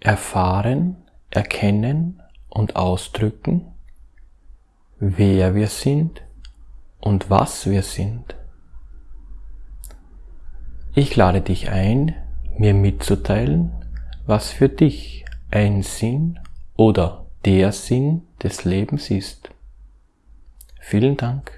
erfahren, erkennen und ausdrücken, wer wir sind und was wir sind. Ich lade dich ein, mir mitzuteilen, was für dich ein Sinn oder der Sinn des Lebens ist. Vielen Dank.